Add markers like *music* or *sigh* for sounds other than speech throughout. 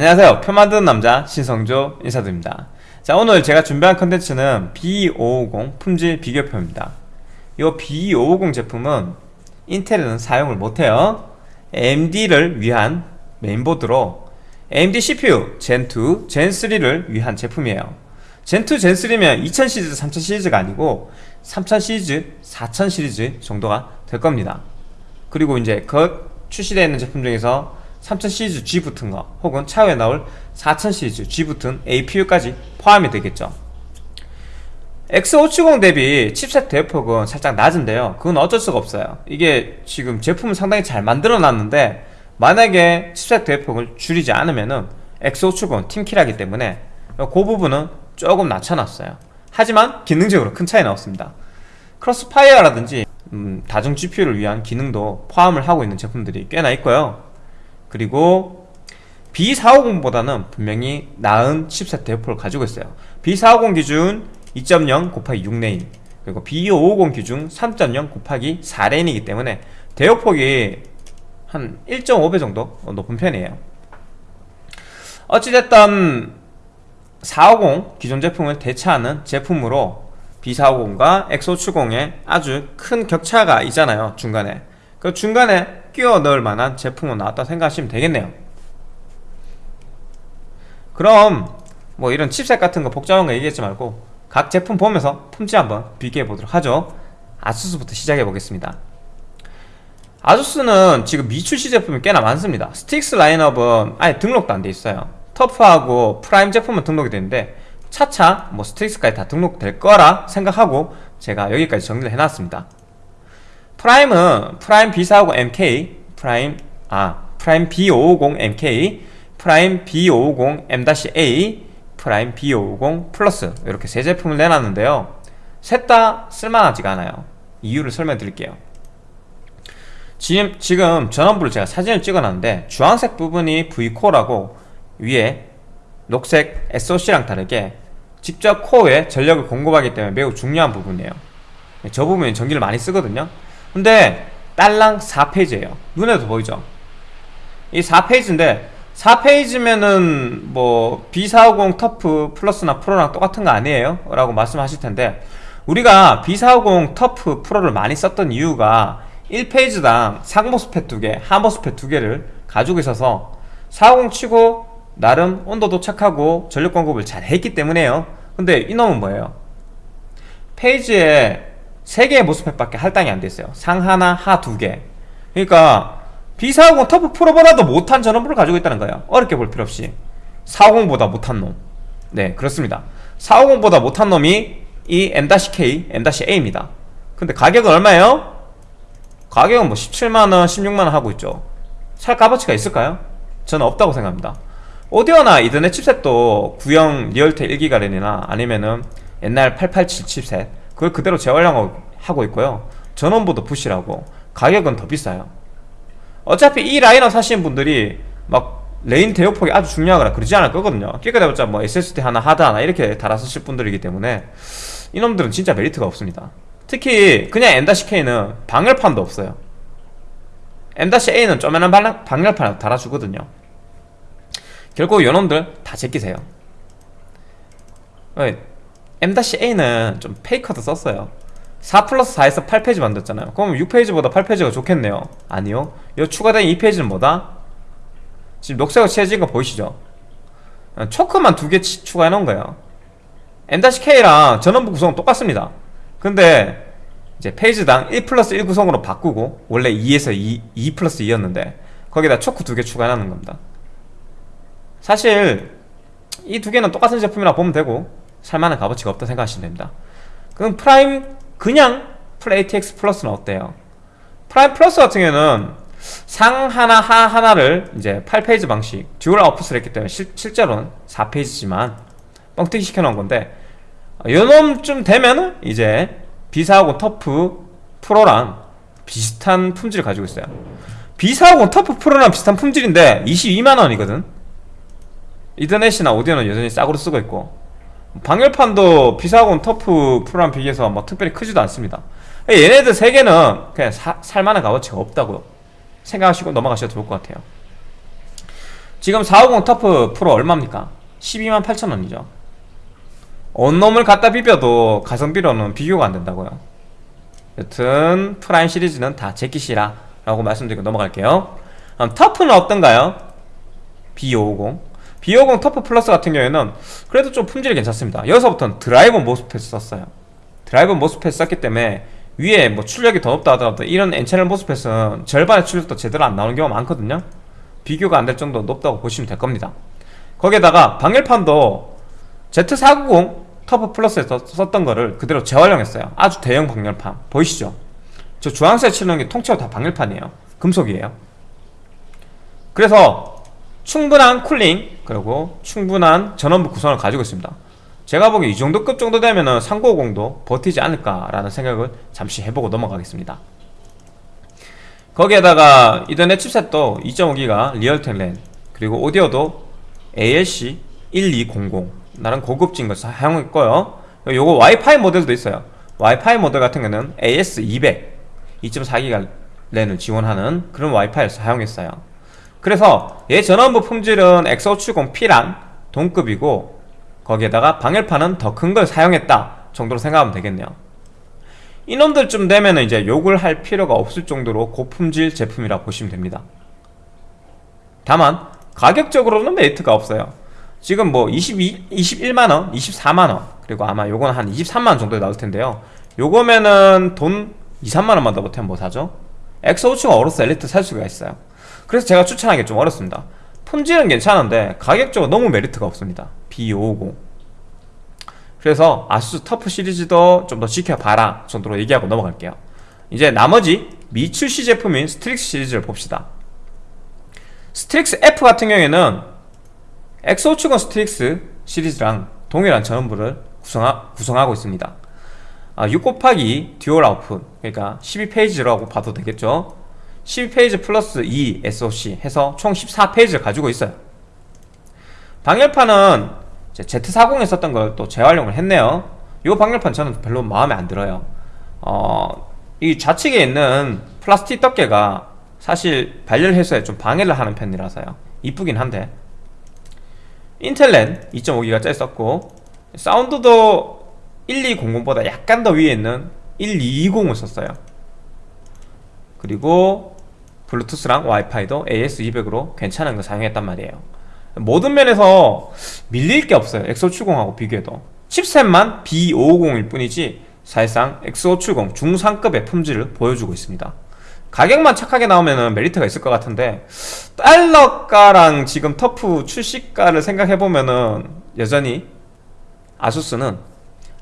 안녕하세요. 표 만드는 남자 신성조 인사드립니다. 자 오늘 제가 준비한 컨텐츠는 B550 품질 비교표입니다. 이 B550 제품은 인텔은 사용을 못해요. AMD를 위한 메인보드로 AMD CPU 젠2, 젠3를 위한 제품이에요. 젠2, 젠3면 2000 시리즈, 3000 시리즈가 아니고 3000 시리즈, 4000 시리즈 정도가 될 겁니다. 그리고 이제 그 출시되어 있는 제품 중에서 3000 시리즈 G 붙은 거 혹은 차후에 나올 4000 시리즈 G 붙은 APU까지 포함이 되겠죠. X570 대비 칩셋 대역폭은 살짝 낮은데요. 그건 어쩔 수가 없어요. 이게 지금 제품을 상당히 잘 만들어 놨는데 만약에 칩셋 대역폭을 줄이지 않으면 은 X570 팀킬하기 때문에 그 부분은 조금 낮춰놨어요. 하지만 기능적으로 큰 차이 나왔습니다. 크로스파이어라든지 음, 다중 GPU를 위한 기능도 포함을 하고 있는 제품들이 꽤나 있고요 그리고 B450보다는 분명히 나은 칩셋 대역폭을 가지고 있어요. B450 기준 2.0 곱하기 6 lane 그리고 B550 기준 3.0 곱하기 4 lane이기 때문에 대역폭이 한 1.5배 정도 높은 편이에요. 어찌됐든 450 기존 제품을 대체하는 제품으로 B450과 X570에 아주 큰 격차가 있잖아요 중간에. 그 중간에 끼워 넣을 만한 제품은 나왔다 생각하시면 되겠네요. 그럼 뭐 이런 칩셋 같은 거 복잡한 거 얘기하지 말고 각 제품 보면서 품질 한번 비교해 보도록 하죠. 아수스부터 시작해 보겠습니다. 아수스는 지금 미출시 제품이 꽤나 많습니다. 스트릭스 라인업은 아예 등록도 안 돼 있어요. 터프하고 프라임 제품은 등록이 되는데 차차 뭐 스트릭스까지 다 등록될 거라 생각하고 제가 여기까지 정리를 해놨습니다 프라임은 프라임 B450 MK 프라임 아 프라임 B550 MK 프라임 B550 M-A 프라임 B550 플러스 이렇게 세 제품을 내놨는데요. 셋 다 쓸만하지가 않아요. 이유를 설명 드릴게요. 지금, 지금 전원부를 제가 사진을 찍어놨는데 주황색 부분이 Vcore라고 위에 녹색 SOC랑 다르게 직접 코어에 전력을 공급하기 때문에 매우 중요한 부분이에요. 저 부분이 전기를 많이 쓰거든요 근데 딸랑 4페이지예요 눈에도 보이죠 이 4페이지인데 4페이지면은 뭐 B450 터프 플러스나 프로랑 똑같은 거 아니에요? 라고 말씀하실 텐데 우리가 B450 터프 프로를 많이 썼던 이유가 1페이지당 상모스펫 2개, 하모스펫 2개를 가지고 있어서 450 치고 나름 온도도 착하고 전력 공급을 잘 했기 때문에요 근데 이놈은 뭐예요? 페이지에 3개의 모스펫밖에 할당이 안 됐어요. 상 하나, 하 두 개. 그러니까 B450 터프 프로보다도 못한 전원부를 가지고 있다는 거예요. 어렵게 볼 필요 없이. 450보다 못한 놈. 네, 그렇습니다. 450보다 못한 놈이 이 M-K, M-A입니다. 근데 가격은 얼마예요? 가격은 뭐 17만원, 16만원 하고 있죠. 살 값어치가 있을까요? 저는 없다고 생각합니다. 오디오나 Ethernet chipset도 구형 리얼텍 1기가 랜이나 아니면은 옛날 887 칩셋 그걸 그대로 재활용하고 있고요. 전원부도 부실하고 가격은 더 비싸요. 어차피 이 라인업 사시는 분들이 막 lane 대역폭이 아주 중요하거나 그러지 않을 거거든요. 끼까대봤자 뭐 SSD 하나 하드 하나 이렇게 달아 쓰실 분들이기 때문에 이놈들은 진짜 메리트가 없습니다. 특히 그냥 M-K는 방열판도 없어요. M-A는 쪼매난 방열판을 달아주거든요. 결국 요놈들 다 제끼세요 M-A는 좀 페이커도 썼어요. 4 플러스 4에서 8페이지 만들었잖아요. 그럼 6페이지보다 8페이지가 좋겠네요. 아니요. 이 추가된 2페이지는 뭐다? 지금 녹색으로 칠해진 거 보이시죠? choke만 두 개 추가해 놓은 거예요. M-K랑 전원부 구성은 똑같습니다. 근데 이제 phase당 1 플러스 1 구성으로 바꾸고 원래 2에서 2, 2 플러스 2였는데 거기다 choke 두 개 추가해 놓는 겁니다. 사실 이 두 개는 똑같은 제품이라 보면 되고 살만한 값어치가 없다 생각하시면 됩니다. 그럼 프라임 그냥 full ATX 플러스는 어때요? 프라임 플러스 같은 경우는 상 하나 하 하나를 이제 8 phase 방식 dual output을 했기 때문에 실, 실제로는 4 phase지만 뻥튀기 시켜놓은 건데 요놈쯤 되면은 이제 B450 터프 프로랑 비슷한 품질을 가지고 있어요. B450 터프 프로랑 비슷한 품질인데 22만원이거든. 이더넷이나 오디오는 여전히 싸구려 쓰고 있고 방열판도 B450 터프 프로랑 비교해서 뭐 특별히 크지도 않습니다. 얘네들 세 개는 그냥 사, 살만한 값어치가 없다고 생각하시고 넘어가셔도 좋을 것 같아요. 지금 450 터프 프로 얼마입니까? 12만 8천원이죠. 온놈을 갖다 비벼도 가성비로는 비교가 안 된다고요. 여튼 프라임 시리즈는 다 제끼시라 라고 말씀드리고 넘어갈게요. 터프는 어떤가요? B550 B550 터프 플러스 같은 경우에는 그래도 좀 품질이 괜찮습니다. 여기서부터는 driver MOSFET 썼어요. driver MOSFET 썼기 때문에 위에 뭐 출력이 더 높다 하더라도 이런 N채널 MOSFET은 절반의 출력도 제대로 안 나오는 경우가 많거든요. 비교가 안 될 정도로 높다고 보시면 될 겁니다. 거기에다가 방열판도 Z490 터프 플러스에서 썼던 거를 그대로 재활용했어요. 아주 대형 방열판. 보이시죠? 저 주황색 게 통째로 다 방열판이에요. 금속이에요. 그래서 충분한 쿨링 그리고 충분한 전원부 구성을 가지고 있습니다. 제가 보기에 이 정도 급 정도 되면 은 3950도 버티지 않을까라는 생각을 잠시 해보고 넘어가겠습니다. 거기에다가 이더넷 칩셋도 2.5기가 리얼텍 랜 그리고 오디오도 ALC 1200 나름 고급진 걸 사용했고요. 요거 와이파이 모델도 있어요. 와이파이 모델 같은 경우는 AS200 2.4기가 랜을 지원하는 그런 와이파이를 사용했어요 그래서 얘 전원부 품질은 X570P랑 동급이고 거기에다가 방열판은 더 큰 걸 사용했다 정도로 생각하면 되겠네요. 이놈들쯤 되면 이제 욕을 할 필요가 없을 정도로 고품질 제품이라 보시면 됩니다. 다만 가격적으로는 메리트가 없어요. 지금 뭐 22, 21만원, 24만원 그리고 아마 요건 한 23만원 정도에 나올 텐데요. 요거면은 돈 2, 3만원만 더 보태면 뭐 사죠? X570 어로스 엘리트 살 수가 있어요 그래서 제가 추천하기 좀 어렵습니다. 품질은 괜찮은데 가격적으로 너무 메리트가 없습니다. B550 그래서 아수스 터프 시리즈도 좀 더 지켜봐라 정도로 얘기하고 넘어갈게요. 이제 나머지 미출시 제품인 스트릭스 시리즈를 봅시다. 스트릭스 F 같은 경우에는 X570 스트릭스 시리즈랑 동일한 전원부를 구성하, 구성하고 있습니다. 아, 6 곱하기 dual output 그러니까 12 phase라고 봐도 되겠죠 12 phase 플러스 2 SOC 해서 총 14 phase를 가지고 있어요. 방열판은 Z40에 썼던 걸 또 재활용을 했네요. 이 방열판 저는 별로 마음에 안 들어요. 어, 이 좌측에 있는 플라스틱 덮개가 사실 발열 해소에 좀 방해를 하는 편이라서요. 이쁘긴 한데. 인텔렌 2.5기가짜리 썼고 사운드도 1200보다 약간 더 위에 있는 1220을 썼어요 그리고 블루투스랑 와이파이도 AS200으로 괜찮은 거 사용했단 말이에요. 모든 면에서 밀릴 게 없어요. X570하고 비교해도. 칩셋만 B550일 뿐이지 사실상 X570 중상급의 품질을 보여주고 있습니다. 가격만 착하게 나오면 메리트가 있을 것 같은데 달러가랑 지금 터프 출시가를 생각해보면 은 여전히 아수스는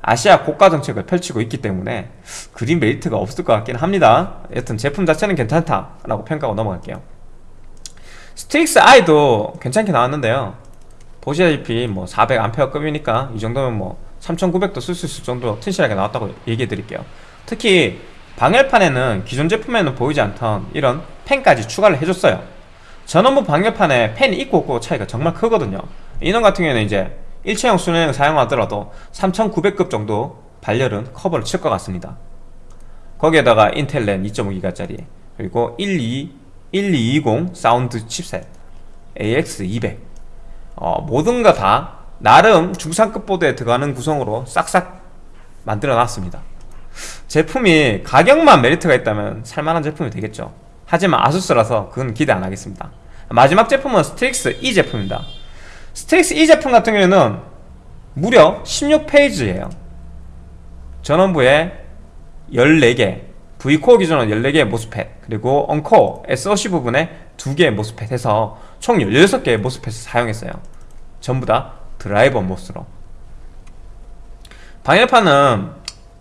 아시아 고가 정책을 펼치고 있기 때문에 그리 메리트가 없을 것 같긴 합니다. 여튼 제품 자체는 괜찮다라고 평가하고 넘어갈게요. 스트릭스 I도 괜찮게 나왔는데요. 보시다시피 뭐 400A급이니까 이 정도면 뭐 3900도 쓸 수 있을 정도로 튼실하게 나왔다고 얘기해 드릴게요. 특히 방열판에는 기존 제품에는 보이지 않던 이런 팬까지 추가를 해줬어요. 전원부 방열판에 팬이 있고 없고 차이가 정말 크거든요. 이놈 같은 경우에는 이제 일체형 수냉을 사용하더라도 3900급 정도 발열은 커버를 칠 것 같습니다. 거기에다가 인텔 랜 2.5기가짜리 그리고 12, 1220 사운드 칩셋 AX200 어, 모든 거 다 나름 중상급 보드에 들어가는 구성으로 싹싹 만들어 놨습니다. 제품이 가격만 메리트가 있다면 살만한 제품이 되겠죠. 하지만 아수스라서 그건 기대 안 하겠습니다. 마지막 제품은 스트릭스 E 제품입니다 스트릭스 E 제품 같은 경우에는 무려 16 phase예요. 전원부에 14개 Vcore 기준으로 14개의 MOSFET 그리고 uncore SOC 부분에 2개의 MOSFET 해서 총 16개의 MOSFET을 사용했어요. 전부 다 driver MOS로. 방열판은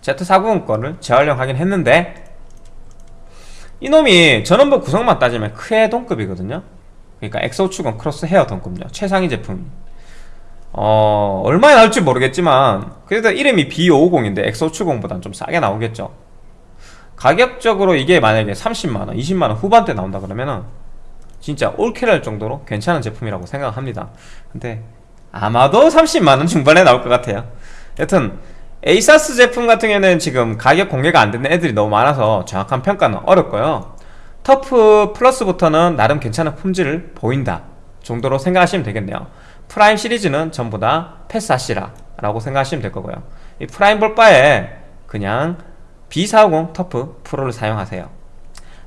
Z490 거를 재활용하긴 했는데 이놈이 전원부 구성만 따지면 크헤 동급이거든요 그러니까 X570 크로스 헤어 동급이요 최상위 제품 어... 얼마에 나올지 모르겠지만 그래도 이름이 B550인데 X570보다는 좀 싸게 나오겠죠. 가격적으로 이게 만약에 30만원, 20만원 후반대 나온다 그러면은 진짜 all kill할 정도로 괜찮은 제품이라고 생각합니다. 근데 아마도 30만원 중반에 나올 것 같아요. 여튼 에이수스 제품 같은 경우에는 지금 가격 공개가 안 되는 애들이 너무 많아서 정확한 평가는 어렵고요 터프 플러스부터는 나름 괜찮은 품질을 보인다 정도로 생각하시면 되겠네요. 프라임 시리즈는 전부 다 패스하시라 라고 생각하시면 될 거고요. 이 프라임 볼 바에 그냥 B450 터프 프로를 사용하세요.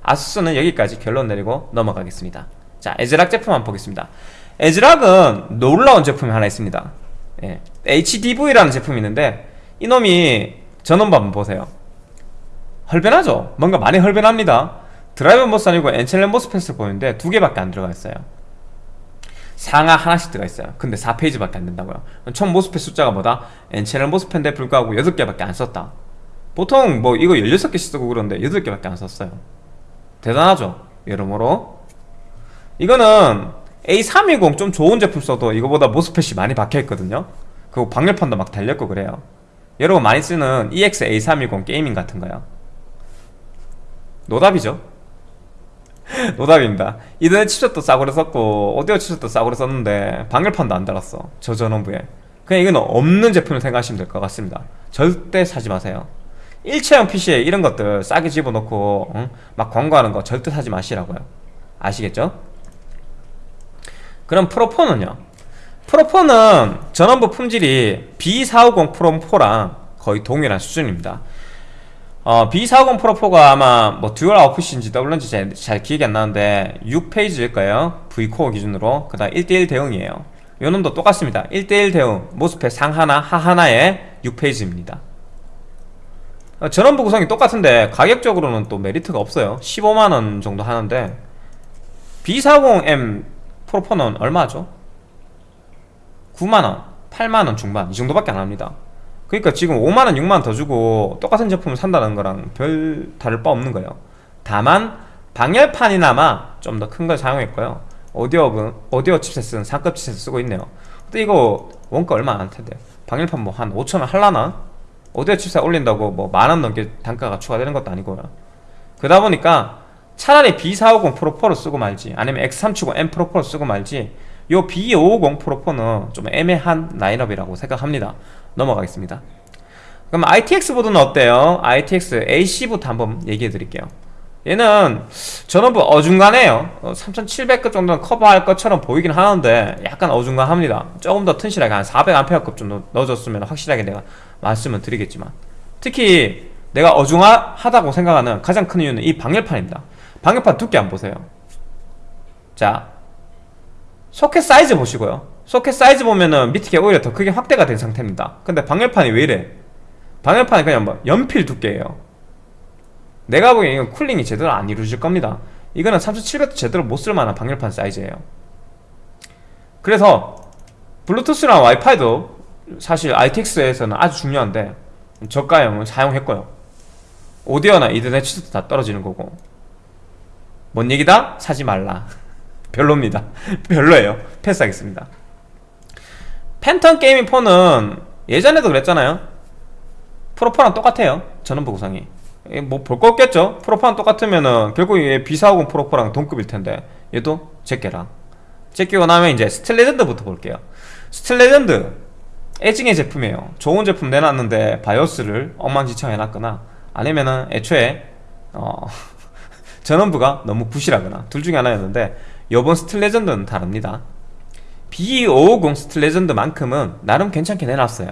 아수스는 여기까지 결론 내리고 넘어가겠습니다. 자 애즈락 제품 한번 보겠습니다. 애즈락은 놀라운 제품이 하나 있습니다. 예, HDV라는 제품이 있는데 이놈이 전원부 한번 보세요. 헐빈하죠? 뭔가 많이 헐빈합니다 driver MOS 아니고 엔첼렌 모스펫을 보는데 두 개밖에 안 들어가 있어요. 상하 하나씩 들어가 있어요. 근데 4 phase밖에 안 된다고요. 총 MOSFET 숫자가 뭐다? N채널 MOSFET인데 불구하고 8개밖에 안 썼다. 보통 뭐 이거 16개씩 쓰고 그러는데 8개밖에 안 썼어요. 대단하죠? 여러모로. 이거는 A320 좀 좋은 제품 써도 이거보다 MOSFET이 많이 박혀있거든요. 그리고 방열판도 막 달렸고 그래요. 여러분 많이 쓰는 EX A320 게이밍 같은 거요. 노답이죠 *laughs* 노답입니다. 이더넷 칩셋도 싸구려 썼고 오디오 칩셋도 싸구려 썼는데 방열판도 안 달았어 저 전원부에. 그냥 이건 없는 제품을 생각하시면 될 것 같습니다. 절대 사지 마세요. 일체형 PC에 이런 것들 싸게 집어넣고 응? 막 광고하는 거 절대 사지 마시라고요. 아시겠죠? 그럼 프로4는요? 프로4는 전원부 품질이 B450 프로4랑 거의 동일한 수준입니다 어, B450 프로4가 아마 뭐 dual output인지 doubler인지 잘, 잘 기억이 안 나는데 6 phase일 거예요. Vcore 기준으로. 그 다음 1대1 대응이에요. 요 놈도 똑같습니다. 1대1 대응. MOSFET 상 하나 하 하나에 6 phase입니다. 어, 전원부 구성이 똑같은데 가격적으로는 또 메리트가 없어요. 15만원 정도 하는데 B450M 프로4는 얼마죠? 9만원 8만원 중반. 이 정도밖에 안 합니다 그러니까 지금 5만원 6만원 더 주고 똑같은 제품을 산다는 거랑 별 다를 바 없는 거예요. 다만 방열판이나마 좀 더 큰 걸 사용했고요. 오디오, 오디오 칩셋은 상급 칩셋 쓰고 있네요. 근데 이거 원가 얼마 안 텐데 방열판 뭐 한 5천원 할라나? 오디오 칩셋 올린다고 뭐 만 원 넘게 단가가 추가되는 것도 아니고요. 그러다 보니까 차라리 B450 프로4를 쓰고 말지 아니면 X370 M 프로4를 쓰고 말지 요 B550 프로4는 좀 애매한 라인업이라고 생각합니다 넘어가겠습니다. 그럼 ITX 보드는 어때요? ITX AC부터 한번 얘기해 드릴게요. 얘는 전원부 어중간해요. 3700급 어, 정도는 커버할 것처럼 보이긴 하는데 약간 어중간합니다. 조금 더 튼실하게 한 400A급 정도 넣어줬으면 확실하게 내가 말씀을 드리겠지만. 특히 내가 어중하다고 생각하는 가장 큰 이유는 이 방열판입니다. 방열판 두께 안 보세요. 자 소켓 사이즈 보시고요. 소켓 사이즈 보면은 밑에 게 오히려 더 크게 확대가 된 상태입니다. 근데 방열판이 왜 이래? 방열판이 그냥 뭐 연필 두께예요. 내가 보기엔 이건 cooling이 제대로 안 이루어질 겁니다. 이거는 3700도 제대로 못 쓸만한 방열판 사이즈예요. 그래서 블루투스랑 와이파이도 사실 ITX에서는 아주 중요한데 저가형을 사용했고요. 오디오나 이더넷 칩도 다 떨어지는 거고. 뭔 얘기다? 사지 말라 별로입니다. *laughs* 별로예요. 패스하겠습니다. Phantom Gaming 4는 예전에도 그랬잖아요. Pro4랑 똑같아요. 전원부 구성이. 뭐 볼 거 없겠죠? Pro4랑 똑같으면은 결국 얘 B450 Pro4랑 동급일 텐데. 얘도 제껴라 제끼고 나면 이제 Steel Legend부터 볼게요. Steel Legend. 애증의 제품이에요. 좋은 제품 내놨는데 바이오스를 엉망진창 해놨거나 아니면은 애초에 어 *laughs* 전원부가 너무 부실하거나 둘 중에 하나였는데 요번 Steel Legend는 다릅니다. B550 스틸레전드만큼은 나름 괜찮게 내놨어요.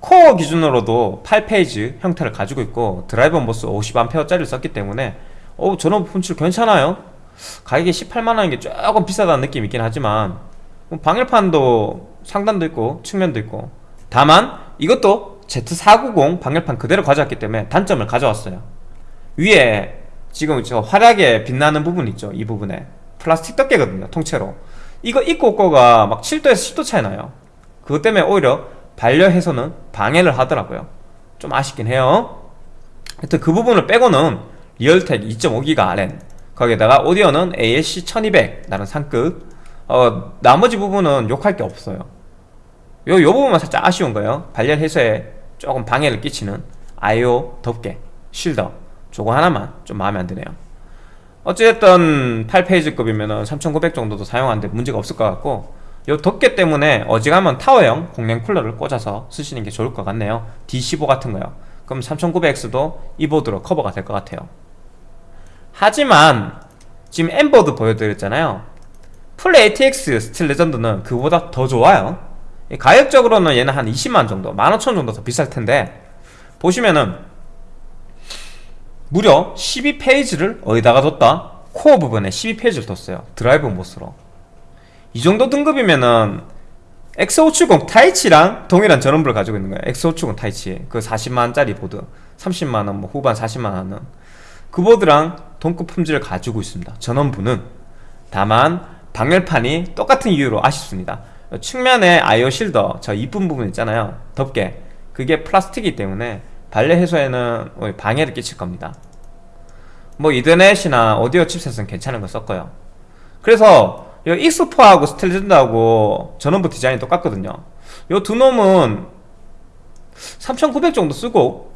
코어 기준으로도 8 phase 형태를 가지고 있고 driver MOS 50A짜리를 썼기 때문에 어 전원 품질 괜찮아요? 가격이 18만원인 게 조금 비싸다는 느낌이 있긴 하지만 뭐 방열판도 상단도 있고 측면도 있고. 다만 이것도 Z490 방열판 그대로 가져왔기 때문에 단점을 가져왔어요. 위에 지금 저 화려하게 빛나는 부분 있죠 이 부분에 플라스틱 덮개거든요 통째로. 이거 입고 없고가 막 7도에서 10도 차이 나요. 그것 때문에 오히려 반려해서는 방해를 하더라고요. 좀 아쉽긴 해요. 하여튼 그 부분을 빼고는 리얼텍 2.5기가 RN 거기에다가 오디오는 ASC 1200 나는 상급. 어, 나머지 부분은 욕할 게 없어요. 요, 요 부분만 살짝 아쉬운 거예요. 발열 해소에 조금 방해를 끼치는 IO 덮개 쉴더 저거 하나만 좀 마음에 안 드네요 어쨌든 8페이지급이면 3900 정도도 사용하는데 문제가 없을 것 같고 이 덮개 때문에 어지간하면 타워형 공랭 쿨러를 꽂아서 쓰시는 게 좋을 것 같네요. D15 같은 거요. 그럼 3900X도 이 보드로 커버가 될 것 같아요. 하지만 지금 M보드 보여드렸잖아요. 풀 ATX Steel Legend는 그보다 더 좋아요. 가격적으로는 얘는 한 20만 정도 15,000 정도 더 비쌀 텐데 보시면은 무려 12 phase를 어디다가 뒀다? 코어 부분에 12 phase를 뒀어요. drive MOS로. 이 정도 등급이면은 X570 Taichi랑 동일한 전원부를 가지고 있는 거예요. X570 Taichi. 그 40만원짜리 보드. 30만원 뭐 후반 40만원은. 그 보드랑 동급 품질을 가지고 있습니다. 전원부는. 다만 방열판이 똑같은 이유로 아쉽습니다. 측면에 I/O shielder 저 이쁜 부분 있잖아요. 덮개. 그게 플라스틱이기 때문에 발열 해소에는 방해를 끼칠 겁니다. 뭐 이더넷이나 오디오 칩셋은 괜찮은 거 썼고요. 그래서 이 익스포하고 스텔레전드하고 전원부 디자인이 똑같거든요. 이 두 놈은 3900 정도 쓰고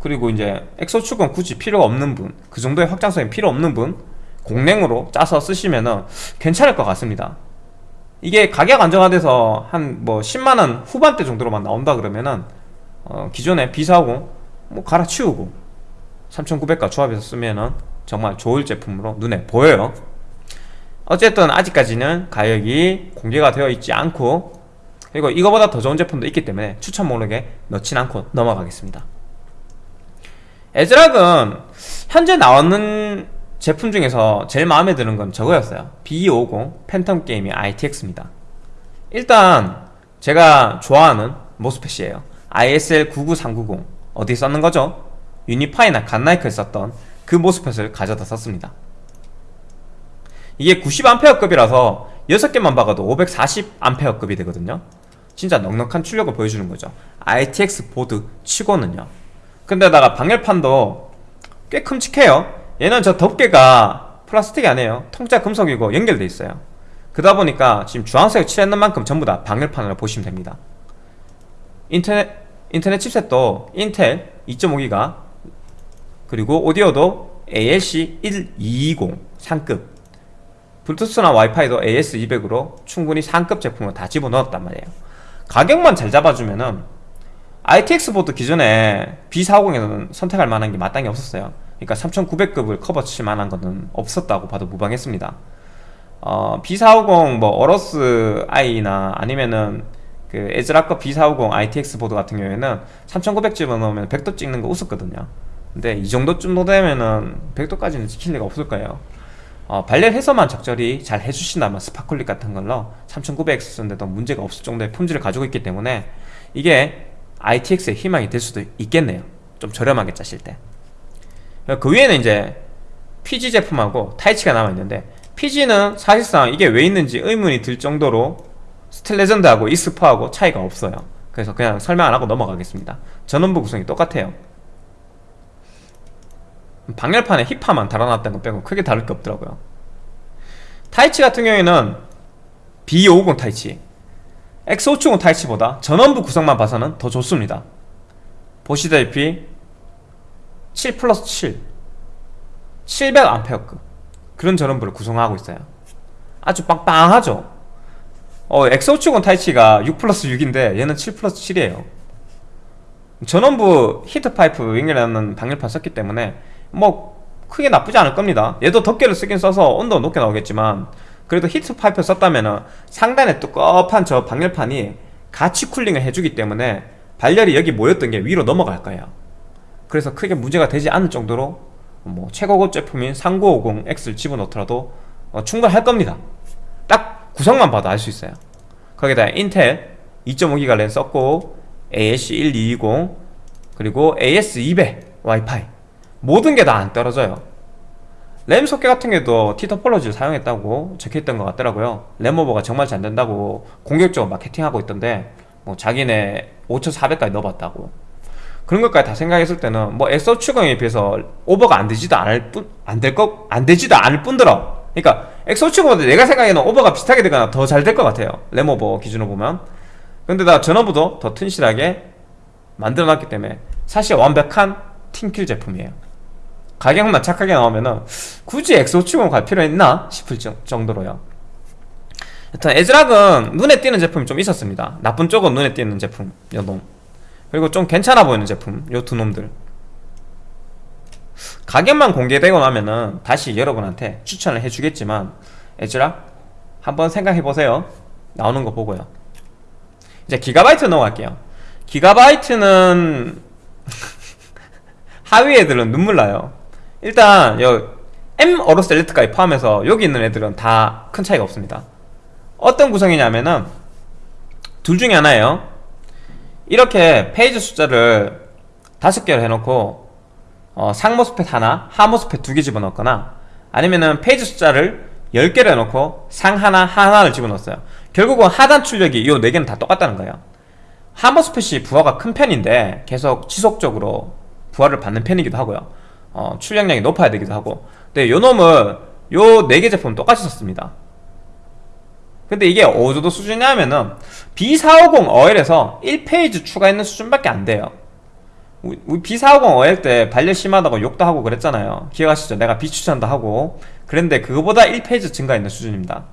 그리고 이제 엑소축은 굳이 필요가 없는 분 그 정도의 확장성이 필요 없는 분 공랭으로 짜서 쓰시면은 괜찮을 것 같습니다. 이게 가격 안정화돼서 한 뭐 10만원 후반대 정도로만 나온다 그러면은 어 기존에 B450 뭐 갈아치우고 3900과 조합해서 쓰면은 정말 좋을 제품으로 눈에 보여요. 어쨌든 아직까지는 가격이 공개가 되어 있지 않고 그리고 이거보다 더 좋은 제품도 있기 때문에 추천 목록에 넣진 않고 넘어가겠습니다. 에즈락은 현재 나오는 제품 중에서 제일 마음에 드는 건 저거였어요. B250 팬텀 게이밍 ITX입니다. 일단 제가 좋아하는 모스펫이에요. ISL 99390 어디 썼는 거죠? 유니파이나 갓나이크에 썼던 그 모스펫을 가져다 썼습니다. 이게 90A급이라서 6개만 박아도 540A급이 되거든요. 진짜 넉넉한 출력을 보여주는 거죠. ITX 보드 치고는요. 근데다가 방열판도 꽤 큼직해요. 얘는 저 덮개가 플라스틱이 아니에요. 통짜 금속이고 연결돼 있어요. 그러다 보니까 지금 주황색 칠했는 만큼 전부 다 방열판으로 보시면 됩니다. 인터넷, 인터넷 칩셋도 인텔 2.5기가 그리고 오디오도 ALC 1220 상급. 블루투스나 와이파이도 AS200으로 충분히 상급 제품을 다 집어넣었단 말이에요. 가격만 잘 잡아주면은 ITX 보드 기존에 B450에는 선택할 만한 게 마땅히 없었어요. 그러니까 3900급을 커버 칠 만한 거는 없었다고 봐도 무방했습니다. 어, B450 뭐 어러스 i나 아니면은 그 ASRock B450 ITX 보드 같은 경우에는 3900 집어 넣으면 100도 찍는 거 우스웠거든요. 근데 이 정도쯤 되면은 100도까지는 찍힐 리가 없을 거예요. 어, 발열 해소만 적절히 잘 해주신다면 스파클릭 같은 걸로 3900X 쓰는데도 문제가 없을 정도의 품질을 가지고 있기 때문에 이게 ITX의 희망이 될 수도 있겠네요. 좀 저렴하게 짜실 때그 위에는 이제 PG 제품하고 Taichi가 남아있는데 PG는 사실상 이게 왜 있는지 의문이 들 정도로 스텔레전드하고 이스퍼하고 차이가 없어요. 그래서 그냥 설명 안하고 넘어가겠습니다. 전원부 구성이 똑같아요. 방열판에 힙화만 달아놨다는 거 빼고 크게 다를 게 없더라고요. 타이치 같은 경우에는 B550 타이치 X570 타이치보다 전원부 구성만 봐서는 더 좋습니다. 보시다시피 7 플러스 7 700A급 그런 전원부를 구성하고 있어요. 아주 빵빵하죠 어, X570 Taichi가 6 플러스 6인데 얘는 7 플러스 7이에요. 전원부 히트파이프 연결하는 방열판 썼기 때문에 뭐 크게 나쁘지 않을 겁니다. 얘도 덮개를 쓰긴 써서 온도 높게 나오겠지만 그래도 히트 파이프 썼다면 상단에 두껍한 저 방열판이 같이 쿨링을 해주기 때문에 발열이 여기 모였던 게 위로 넘어갈 거예요. 그래서 크게 문제가 되지 않을 정도로 뭐 최고급 제품인 3950X를 집어넣더라도 어, 충분할 겁니다. 딱 구성만 봐도 알 수 있어요. 거기다 인텔 2.5기가 랜 썼고 AS1220 그리고 AS200 와이파이. 모든 게 다 안 떨어져요. 램 소켓 같은 게도 티터폴로지를 사용했다고 적혀있던 것 같더라고요. 램오버가 정말 잘 된다고 공격적으로 마케팅하고 있던데 뭐 자기네 5400까지 넣어봤다고. 그런 것까지 다 생각했을 때는 뭐 엑소 추경에 비해서 오버가 안 되지도 않을 뿐 안 될 것 안 되지도 않을 뿐더러 그러니까 X570보다 내가 생각에는 오버가 비슷하게 되거나 더 잘 될 것 같아요. 램오버 기준으로 보면. 근데 나 전원부도 더 튼실하게 만들어놨기 때문에 사실 완벽한 팀킬 제품이에요. 가격만 착하게 나오면은 굳이 X570 갈 필요 있나 싶을 정도로요. 일단 에즈락은 눈에 띄는 제품이 좀 있었습니다. 나쁜 쪽은 눈에 띄는 제품 요놈 그리고 좀 괜찮아 보이는 제품 요 두 놈들 가격만 공개되고 나면은 다시 여러분한테 추천을 해주겠지만 에즈락 한번 생각해보세요. 나오는 거 보고요. 이제 기가바이트 넘어갈게요. 기가바이트는 *laughs* 하위 애들은 눈물 나요. 일단 여 M AORUS Elite까지 포함해서 여기 있는 애들은 다 큰 차이가 없습니다. 어떤 구성이냐면은 둘 중에 하나예요. 이렇게 phase 숫자를 다섯 개를 해놓고 어, 상MOSFET 하나, 하MOSFET 두 개 집어넣거나 아니면은 phase 숫자를 10개를 해놓고 상 하나, 하나를 집어넣었어요. 결국은 하단 출력이 이 4개는 다 똑같다는 거예요. 하MOSFET이 부하가 큰 편인데 계속 지속적으로 부하를 받는 편이기도 하고요. 어, 출력량이 높아야 되기도 하고. 근데 요 놈을 요 4개 제품 똑같이 썼습니다. 근데 이게 어느 정도 수준이냐면은 B450 어엘에서 1페이지 추가했는 수준밖에 안 돼요 우리 B450 어엘 때 발열 심하다고 욕도 하고 그랬잖아요. 기억하시죠? 내가 비추천도 하고. 그런데 그거보다 1페이지 증가했는 수준입니다.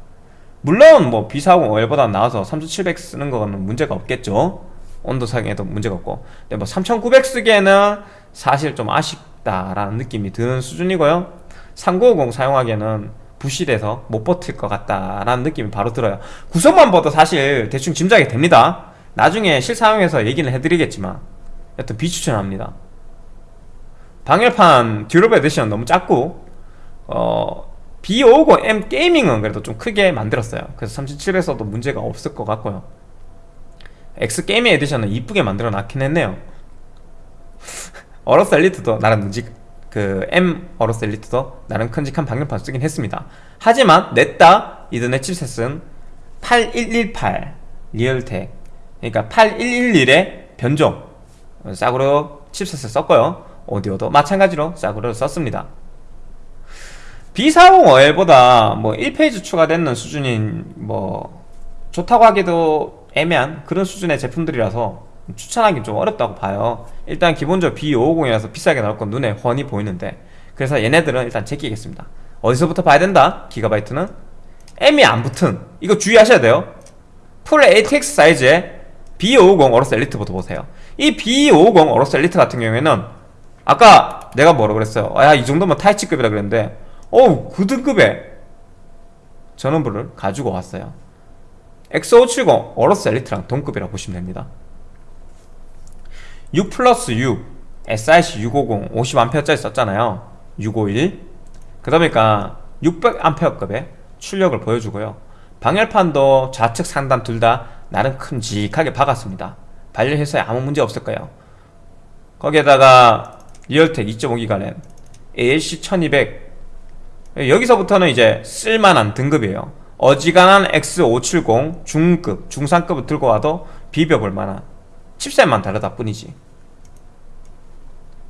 물론 뭐 B450 어엘보다 나와서 3700 쓰는 거는 문제가 없겠죠. 온도 상에도 문제가 없고. 근데 뭐 3900 쓰기에는 사실 좀 아쉽다라는 느낌이 드는 수준이고요. 3950 사용하기에는 부실해서 못 버틸 것 같다라는 느낌이 바로 들어요. 구성만 봐도 사실 대충 짐작이 됩니다. 나중에 실사용해서 얘기는 해드리겠지만 여튼 비추천합니다. 방열판 Durable Edition 너무 작고 어 B550M Gaming은 그래도 좀 크게 만들었어요. 그래서 37에서도 문제가 없을 것 같고요. X Gaming Edition은 이쁘게 만들어 놨긴 했네요. *laughs* AORUS Elite도 나름 듬직 그 M AORUS Elite도 나름 큼직한 방열판 쓰긴 했습니다. 하지만 냈다 이더넷 칩셋은 8118 Realtek 그러니까 8111의 변종 싸구려 칩셋을 썼고요. 오디오도 마찬가지로 싸구려 썼습니다. B450OL보다 뭐 1 phase 추가되는 수준인 뭐 좋다고 하기도 애매한 그런 수준의 제품들이라서 추천하기 좀 어렵다고 봐요. 일단 기본적으로 B550이라서 비싸게 나올 건 눈에 훤히 보이는데 그래서 얘네들은 일단 제끼겠습니다. 어디서부터 봐야 된다? Gigabyte는? M이 안 붙은. 이거 주의하셔야 돼요. 풀 ATX 사이즈의 B550 AORUS Elite부터 보세요 이 B550 AORUS Elite 같은 경우에는 아까 내가 뭐라 그랬어요? 아, 야 이 정도면 Taichi급이라 그랬는데 어우 그 등급에 전원부를 가지고 왔어요. X570 어로스 엘리트랑 동급이라 보시면 됩니다. 6 플러스 6 SIC 650 50A짜리 썼잖아요. 651 그러다 보니까 600A급의 출력을 보여주고요. 방열판도 좌측 상단 둘 다 나름 큼직하게 박았습니다 발열해서에 아무 문제 없을 거예요. 거기에다가 Realtek 2.5기가 랜 ALC 1200 여기서부터는 이제 쓸만한 등급이에요. 어지간한 X570 중급, 중상급을 들고 와도 비벼볼 만한 칩셋만 다르다 뿐이지.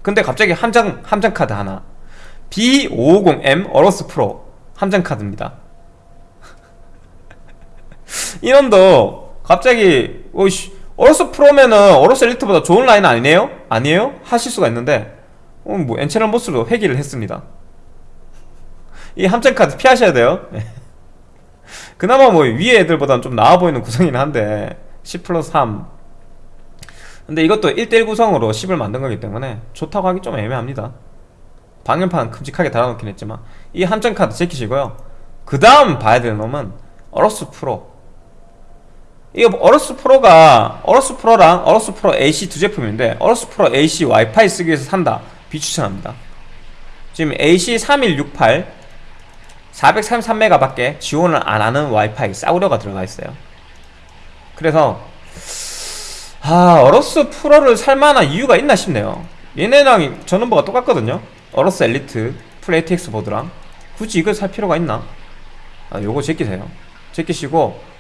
근데 갑자기 함정, 함정 카드 하나. B550M AORUS Pro 함정 카드입니다. *laughs* 이놈도 갑자기 어이씨 AORUS Pro면은 AORUS Elite보다 좋은 라인 아니네요? 아니에요? 하실 수가 있는데 어, 뭐 N채널 MOS로 회귀를 했습니다. 이 함정 카드 피하셔야 돼요. *laughs* 그나마 뭐 위에 애들보다는 좀 나아 보이는 구성이긴 한데 10 플러스 3 근데 이것도 1대1 구성으로 10을 만든 거기 때문에 좋다고 하기 좀 애매합니다. 방열판 큼직하게 달아놓긴 했지만 이 함정 카드 제키시고요. 그 다음 봐야 되는 놈은 어로스 프로 이거 어로스 프로가 어로스 프로랑 어로스 프로 AC 두 제품인데 Aorus Pro AC 와이파이 쓰기 위해서 산다. 비추천합니다. 지금 AC 3168 433메가 밖에 지원을 안하는 와이파이 싸구려가 들어가 있어요. 그래서 아 Aorus Pro를 살만한 이유가 있나 싶네요. 얘네랑 전원부가 똑같거든요. Aorus Elite full ATX 보드랑. 굳이 이걸 살 필요가 있나? 아 요거 제끼세요. 제끼시고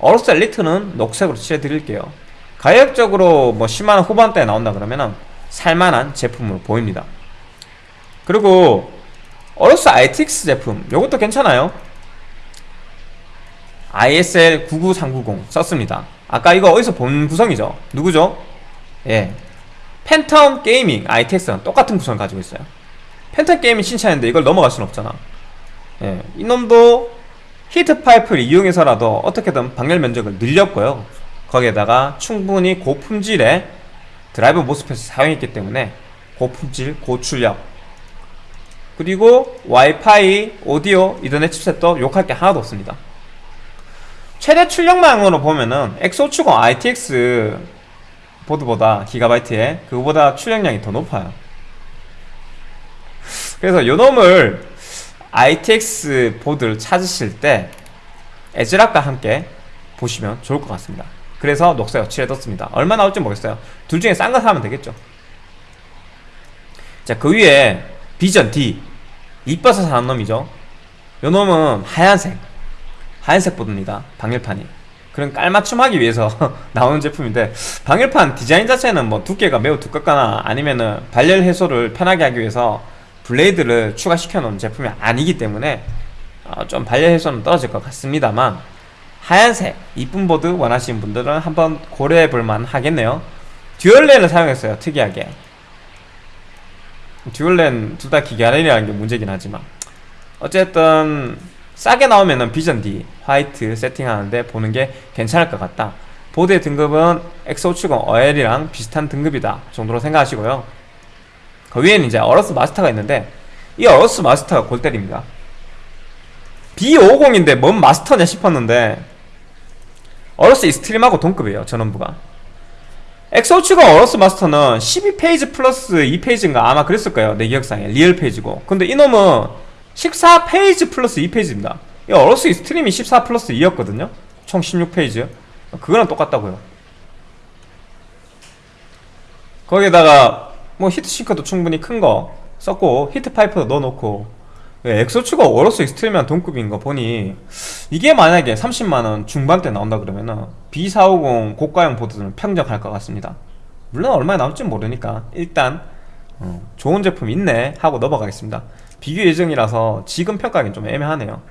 Aorus Elite는 녹색으로 칠해드릴게요. 가격적으로 뭐 10만원 후반대에 나온다 그러면은 살만한 제품으로 보입니다. 그리고 Aorus ITX 제품 요것도 괜찮아요. ISL 99390 썼습니다. 아까 이거 어디서 본 구성이죠? 누구죠? 예. Phantom Gaming ITX랑 똑같은 구성을 가지고 있어요. Phantom Gaming 신차인데 이걸 넘어갈 순 없잖아. 예. 이놈도 heat pipe를 이용해서라도 어떻게든 방열 면적을 늘렸고요. 거기에다가 충분히 고품질의 drive MOSFET을 사용했기 때문에 고품질, 고출력 그리고 와이파이, 오디오, 이더넷 칩셋도 욕할 게 하나도 없습니다. 최대 출력만으로 보면은 X570 ITX 보드보다 기가바이트에 그거보다 출력량이 더 높아요. 그래서 요놈을 ITX 보드를 찾으실 때 에즈락과 함께 보시면 좋을 것 같습니다. 그래서 녹색 칠해뒀습니다. 얼마 나올지 모르겠어요. 둘 중에 싼 거 사면 되겠죠. 자그 위에 비전 D. 이뻐서 사는 놈이죠. 요 놈은 하얀색. 하얀색 보드입니다. 방열판이. 그런 깔맞춤하기 위해서 *laughs* 나오는 제품인데 방열판 디자인 자체는 뭐 두께가 매우 두껍거나 아니면은 발열 해소를 편하게 하기 위해서 blade를 추가시켜 놓은 제품이 아니기 때문에 어, 좀 발열 해소는 떨어질 것 같습니다만 하얀색 이쁜 보드 원하시는 분들은 한번 고려해 볼만 하겠네요. dual 랜을 사용했어요 특이하게. dual 랜 둘 다 기가 랜이라는 게 문제긴 하지만. 어쨌든 싸게 나오면은 Vision D 화이트 세팅하는데 보는 게 괜찮을 것 같다. 보드의 등급은 X570 OL이랑 비슷한 등급이다 정도로 생각하시고요 그 위에는 이제 Aorus Master가 있는데 이 Aorus Master가 골 때립니다. B550인데 뭔 마스터냐 싶었는데 Aorus Extreme하고 동급이에요 전원부가. X570 Aorus Master는 12 phase 플러스 2 phase인가 아마 그랬을 거예요 내 기억상에. real phase고. 근데 이놈은 14 phase 플러스 2 phase입니다. 이 Aorus Extreme이 14 플러스 2였거든요. 총 16 phase. 그거랑 똑같다고요. 거기에다가 뭐 heat sink도 충분히 큰 거 썼고 heat pipe도 넣어놓고. 예, 엑소츠가 어로스 익스트림한 동급인 거 보니 이게 만약에 30만원 중반대 나온다 그러면은 B450 고가형 보드는 평정할 것 같습니다. 물론 얼마에 나올지 모르니까 일단 어, 좋은 제품 있네 하고 넘어가겠습니다. 비교 예정이라서 지금 평가하기는 좀 애매하네요.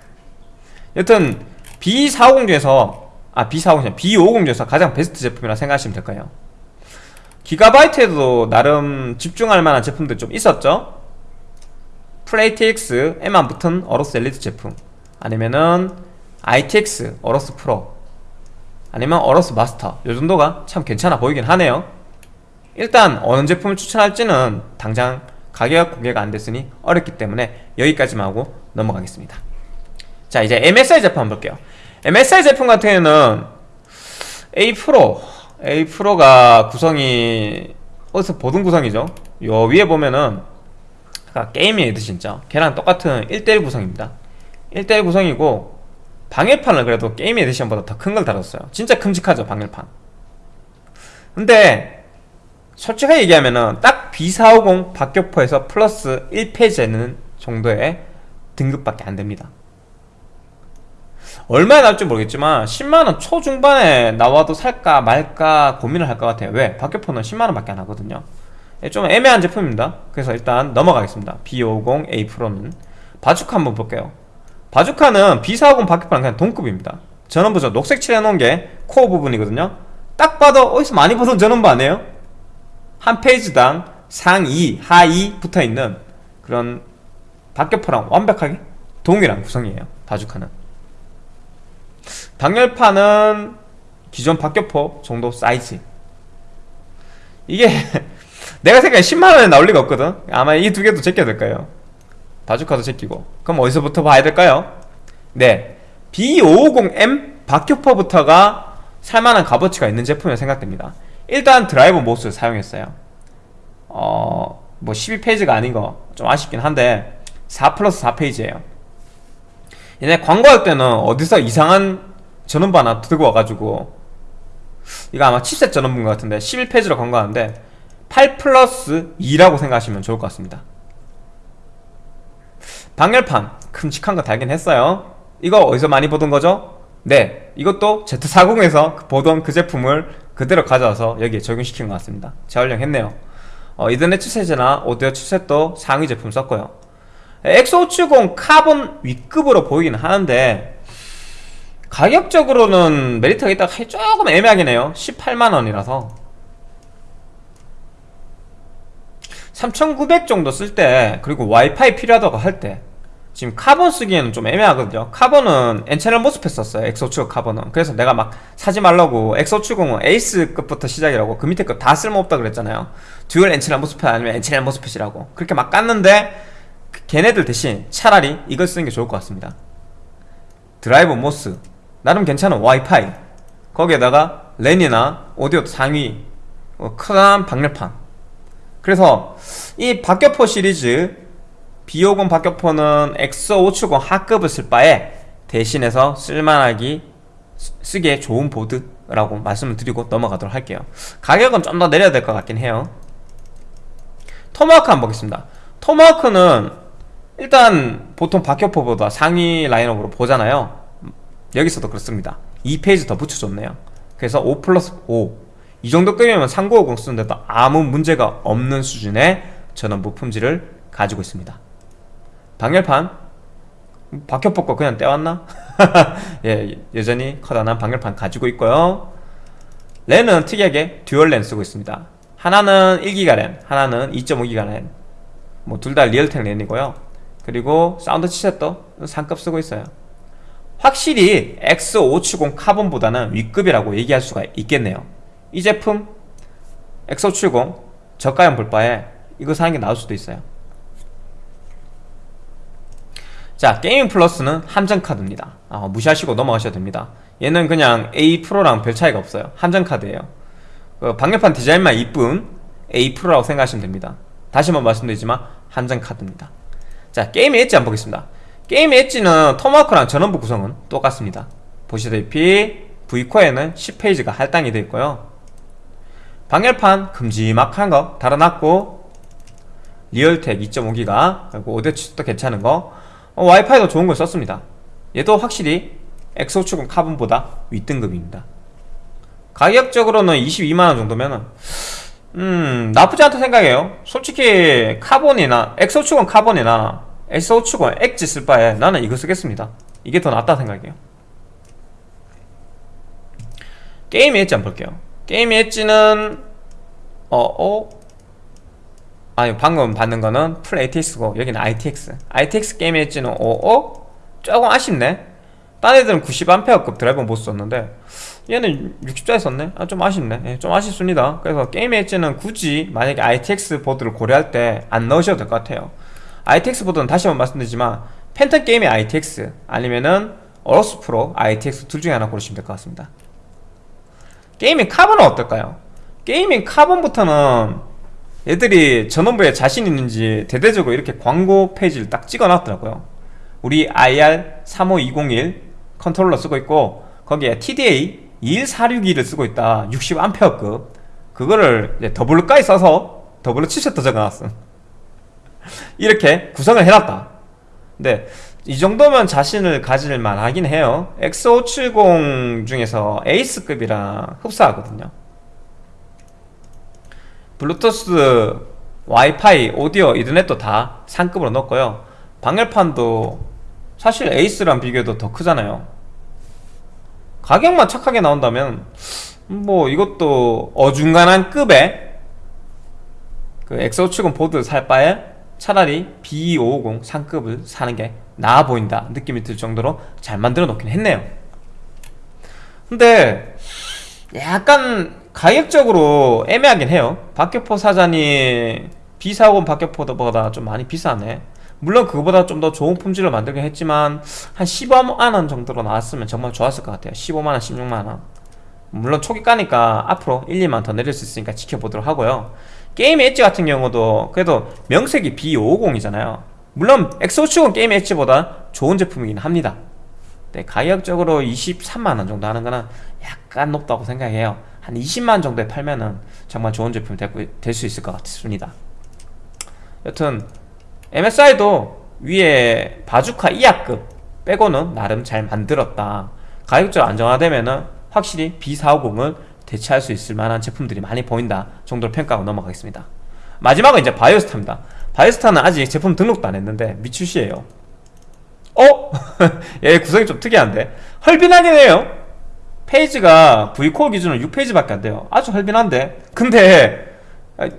여튼 B450 중에서 아 B450 B550 중에서 가장 베스트 제품이라 생각하시면 될까요 기가바이트에도 나름 집중할 만한 제품들 좀 있었죠? full ATX에만 붙은 Aorus Elite 제품. 아니면은 ITX Aorus Pro. 아니면 Aorus Master. 요 정도가 참 괜찮아 보이긴 하네요. 일단 어느 제품을 추천할지는 당장 가격 공개가 안 됐으니 어렵기 때문에 여기까지만 하고 넘어가겠습니다. 자 이제 MSI 제품 한번 볼게요. MSI 제품 같은 경우는 A Pro A Pro가 구성이 어디서 보던 구성이죠. 요 위에 보면은 그러니까 게임의 에디션죠. 걔랑 똑같은 1대1 구성입니다. 1대1 구성이고 방열판을 그래도 게임 에디션보다 더 큰 걸 달았어요. 진짜 큼직하죠 방열판. 근데 솔직하게 얘기하면은 딱 B450 박격포에서 플러스 1 phase에는 정도의 등급밖에 안됩니다 얼마에 나올지 모르겠지만 10만원 초중반에 나와도 살까 말까 고민을 할 것 같아요. 왜? 박격포는 10만원 밖에 안 하거든요. 예, 좀 애매한 제품입니다. 그래서 일단 넘어가겠습니다. B50A 프로는. 바주카 한번 볼게요. 바주카는 B450 바퀴판은 그냥 동급입니다. 전원부 저 녹색 칠해놓은 게 코어 부분이거든요. 딱 봐도 어디서 많이 보던 전원부 아니에요? 한 페이지당 상위, 하위 붙어있는 그런 박격포랑 완벽하게 동일한 구성이에요. 바주카는 방열판은 기존 박격포 정도 사이즈. 이게 *laughs* 내가 생각에 10만원에 나올 리가 없거든. 아마 이 두 개도 제껴야 될까요? 바주카도 제끼고. 그럼 어디서부터 봐야 될까요? 네. B550M 박효퍼부터가 살만한 값어치가 있는 제품이 생각됩니다. 일단 드라이버 모스를 사용했어요. 어... 뭐 12페이지가 아닌 거 좀 아쉽긴 한데 4 플러스 4페이지에요. 얘네 광고할 때는 어디서 이상한 전원부 하나 들고 와가지고 이거 아마 칩셋 전원부인 것 같은데 11페이지로 광고하는데 8 플러스 2라고 생각하시면 좋을 것 같습니다. 방열판 큼직한 거 달긴 했어요. 이거 어디서 많이 보던 거죠? 네 이것도 Z40에서 보던 그 제품을 그대로 가져와서 여기에 적용시킨 것 같습니다. 재활용했네요. 어, 이더넷 칩셋이나 오디오 칩셋도 상위 제품 썼고요. X570 Carbon 윗급으로 보이긴 하는데 가격적으로는 메리트가 있다 조금 애매하긴 해요. 18만원이라서. 3900 정도 쓸 때 그리고 와이파이 필요하다고 할 때 지금 카본 쓰기에는 좀 애매하거든요. 카본은 N채널 모스펫 썼어요. X570 Carbon은. 그래서 내가 막 사지 말라고 X570은 Ace급부터 시작이라고 그 밑에 거다 쓸모없다 그랬잖아요. 듀얼 N채널 모스펫 아니면 N채널 모스펫이라고. 그렇게 막 깠는데 걔네들 대신 차라리 이걸 쓰는 게 좋을 것 같습니다. driver MOS 나름 괜찮은 와이파이. 거기에다가 랜이나 오디오 상위 어, 큰 방열판. 그래서 이 박격포 시리즈 B550 박격포는 X570 하급을 쓸 바에 대신해서 쓸만하기 쓰기에 좋은 보드라고 말씀을 드리고 넘어가도록 할게요. 가격은 좀 더 내려야 될 것 같긴 해요. 토마호크 한번 보겠습니다. 토마호크는 일단 보통 박격포보다 상위 라인업으로 보잖아요 여기서도 그렇습니다 2페이지 더 붙여줬네요 그래서 5 플러스 5 이 정도 급이면 3950 쓰는데도 아무 문제가 없는 수준의 전원 부품질을 가지고 있습니다 방열판 박혀포 거 그냥 떼왔나? *laughs* 예, 여전히 커다란 방열판 가지고 있고요 랜은 특이하게 dual 랜 쓰고 있습니다 하나는 1기가 랜, 하나는 2.5기가 랜. 뭐둘 다 Realtek 랜이고요. 그리고 사운드 칩셋도 상급 쓰고 있어요. 확실히 X570 Carbon보다는 윗급이라고 얘기할 수가 있겠네요. 이 제품 X570 저가형 볼 바에 이거 사는 게 나을 수도 있어요. 자 Gaming Plus는 함정카드입니다. 아, 무시하시고 넘어가셔도 됩니다. 얘는 그냥 A 프로랑 별 차이가 없어요. 함정카드예요. 그 방열판 디자인만 이쁜 A 프로라고 생각하시면 됩니다. 다시 한번 말씀드리지만 함정카드입니다. 자 게임의 엣지 한번 보겠습니다 게임의 엣지는 토마호크랑 전원부 구성은 똑같습니다. 보시다시피 V코어에는 10페이지가 할당이 되어 있고요. 방열판 큼지막한 거 달아놨고 리얼텍 2.5기가 그리고 오데치도 괜찮은 거 어, 와이파이도 좋은 걸 썼습니다. 얘도 확실히 엑소축은 카본보다 윗등급입니다. 가격적으로는 22만원 정도면은 음 나쁘지 않다 생각해요. 솔직히 카본이나 엑소축은 카본이나 엑소축은 엣지 쓸 바에 나는 이거 쓰겠습니다 이게 더 낫다 생각해요 게이밍 엣지 한번 볼게요 게이밍 엣지는 어, 어? 아니 방금 받는 거는 풀 ATX고 여기는 ITX ITX 게임 엣지는 어? 어? 조금 아쉽네 딴 애들은 90A급 드라이버 못 썼는데 얘는 60짜리 썼네? 아, 좀 아쉽네 예, 좀 아쉽습니다 그래서 게임 엣지는 굳이 만약에 ITX 보드를 고려할 때 안 넣으셔도 될 것 같아요 ITX 보드는 다시 한번 말씀드리지만 팬텀 게이밍 ITX 아니면은 어로스 프로 ITX 둘 중에 하나 고르시면 될 것 같습니다. 게이밍 카본은 어떨까요? 게이밍 카본부터는 얘들이 전원부에 자신 있는지 대대적으로 이렇게 광고 페이지를 딱 찍어 놨더라고요. 우리 IR35201 컨트롤러 쓰고 있고 거기에 TDA 21462를 쓰고 있다. 60A급. 그거를 이제 doubler까지 써서 doubler 치셔터 적어놨음 이렇게 구성을 해놨다. 근데 이 정도면 자신을 가질 만 하긴 해요. X570 중에서 에이스급이랑 흡사하거든요. 블루투스, 와이파이, 오디오, 이더넷도 다 상급으로 넣었고요. 방열판도 사실 에이스랑 비교해도 더 크잖아요. 가격만 착하게 나온다면 뭐 이것도 어중간한 급의 그 X570 보드 살 바에 차라리 B550 상급을 사는 게 나아 보인다. 느낌이 들 정도로 잘 만들어 놓긴 했네요. 근데 약간 가격적으로 애매하긴 해요. 박격포 사전이 B40 박격포보다 좀 많이 비싸네. 물론 그거보다 좀 더 좋은 품질로 만들긴 했지만 한 15만원 정도로 나왔으면 정말 좋았을 것 같아요. 15만원 16만원. 물론 초기 가니까 앞으로 1, 2만 더 내릴 수 있으니까 지켜보도록 하고요 게임 엣지 같은 경우도 그래도 명색이 B550이잖아요. 물론 엑소축은 게임 엣지보다 좋은 제품이긴 합니다. 네, 가격적으로 23만원 정도 하는 거는 약간 높다고 생각해요. 한 20만 정도에 팔면은 정말 좋은 제품이 될 수 있을 것 같습니다. 여튼 MSI도 위에 바주카 2하급 빼고는 나름 잘 만들었다. 가격적으로 안정화되면은 확실히 B450을 대체할 수 있을 만한 제품들이 많이 보인다 정도로 평가하고 넘어가겠습니다. 마지막은 이제 바이오스타입니다. 바이오스타는 아직 제품 등록도 안 했는데 미출시에요. 어? *laughs* 얘 구성이 좀 특이한데? 헐빈하긴 해요. 페이지가 V코어 기준으로 6페이지밖에 안 돼요. 아주 헐빈한데? 근데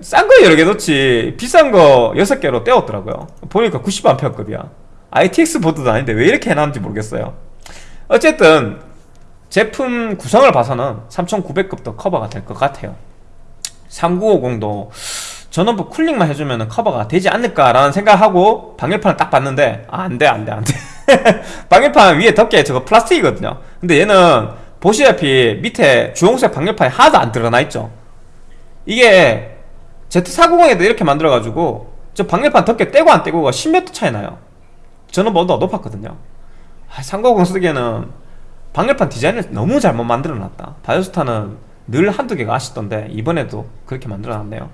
싼 거 여러 개 넣지 비싼 거 6개로 떼었더라고요. 보니까 90A급이야. ITX 보드도 아닌데 왜 이렇게 해놨는지 모르겠어요. 어쨌든 제품 구성을 봐서는 3900급도 커버가 될 것 같아요. 3950도 전원부 쿨링만 해주면 커버가 되지 않을까라는 생각하고 방열판을 딱 봤는데 아, 안돼 안돼 안돼. *laughs* 방열판 위에 덮개 저거 플라스틱이거든요. 근데 얘는 보시다시피 밑에 주홍색 방열판이 하나도 안 드러나 있죠. 이게 Z490에도 이렇게 만들어가지고 저 방열판 덮개 떼고 안 떼고가 10m 차이 나요. 저는 뭐더 높았거든요. 아, 390 쓰기에는 방열판 디자인을 너무 잘못 만들어놨다. 바이오스타는 늘 한두 개가 아쉽던데 이번에도 그렇게 만들어놨네요.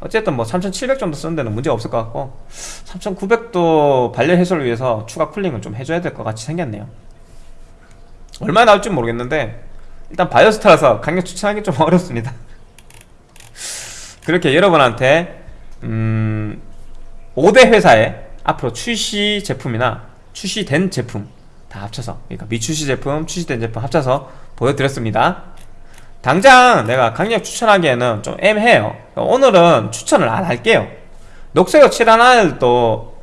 어쨌든 뭐 3700 정도 쓰는 데는 문제 없을 것 같고 3900도 발열 해소를 위해서 추가 쿨링을 좀 해줘야 될 것 같이 생겼네요. 얼마나 나올지 모르겠는데 일단 바이오스타라서 강력 추천하기 좀 *laughs* 어렵습니다. 그렇게 여러분한테 음 5대 회사에 앞으로 출시 제품이나 출시된 제품 다 합쳐서 그러니까 미출시 제품, 출시된 제품 합쳐서 보여드렸습니다 당장 내가 강력 추천하기에는 좀 애매해요 오늘은 추천을 안 할게요 칠한 아이들도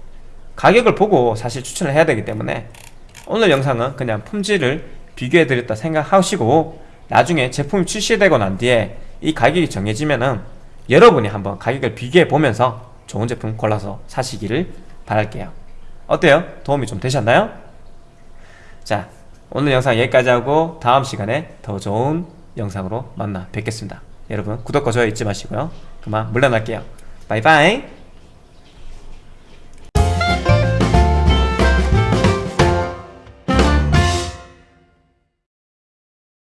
가격을 보고 사실 추천을 해야 되기 때문에 오늘 영상은 그냥 품질을 비교해드렸다 생각하시고 나중에 제품이 출시되고 난 뒤에 이 가격이 정해지면은 여러분이 한번 가격을 비교해 보면서 좋은 제품 골라서 사시기를 바랄게요 어때요? 도움이 좀 되셨나요? 자 오늘 영상 여기까지 하고 다음 시간에 더 좋은 영상으로 만나 뵙겠습니다. 여러분 구독과 좋아요 잊지 마시고요. 그만 물러날게요. 바이바이